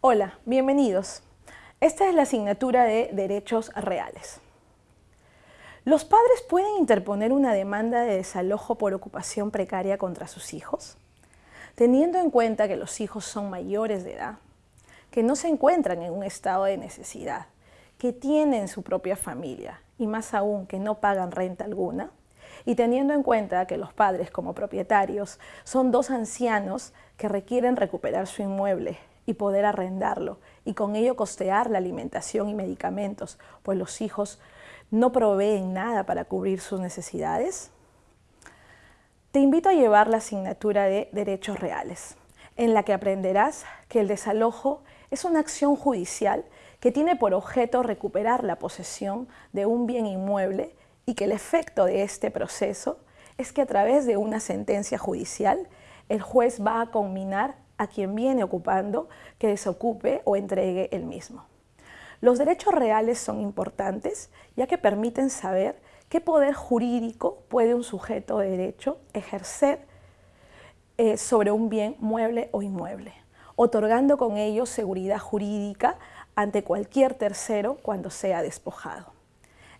Hola, bienvenidos. Esta es la asignatura de Derechos Reales. ¿Los padres pueden interponer una demanda de desalojo por ocupación precaria contra sus hijos? Teniendo en cuenta que los hijos son mayores de edad, que no se encuentran en un estado de necesidad, que tienen su propia familia y más aún que no pagan renta alguna, y teniendo en cuenta que los padres como propietarios son dos ancianos que requieren recuperar su inmueble y poder arrendarlo y con ello costear la alimentación y medicamentos, pues los hijos no proveen nada para cubrir sus necesidades? Te invito a llevar la asignatura de Derechos Reales, en la que aprenderás que el desalojo es una acción judicial que tiene por objeto recuperar la posesión de un bien inmueble y que el efecto de este proceso es que a través de una sentencia judicial el juez va a combinar a quien viene ocupando que desocupe o entregue el mismo. Los derechos reales son importantes ya que permiten saber qué poder jurídico puede un sujeto de derecho ejercer eh, sobre un bien mueble o inmueble, otorgando con ello seguridad jurídica ante cualquier tercero cuando sea despojado.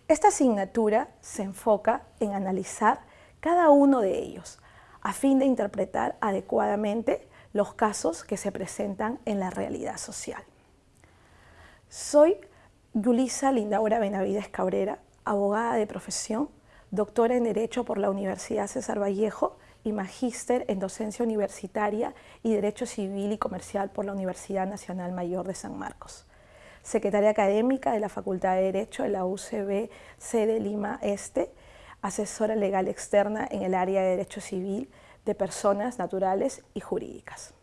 Esta asignatura se enfoca en analizar cada uno de ellos, a fin de interpretar adecuadamente los casos que se presentan en la realidad social. Soy Yulisa Lindaura Benavides Cabrera, abogada de profesión, doctora en Derecho por la Universidad César Vallejo y magíster en Docencia Universitaria y Derecho Civil y Comercial por la Universidad Nacional Mayor de San Marcos. Secretaria académica de la Facultad de Derecho de la UCB, sede Lima Este, asesora legal externa en el área de Derecho Civil de personas naturales y jurídicas.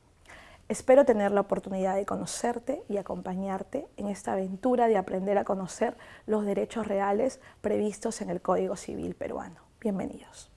Espero tener la oportunidad de conocerte y acompañarte en esta aventura de aprender a conocer los derechos reales previstos en el Código Civil peruano. Bienvenidos.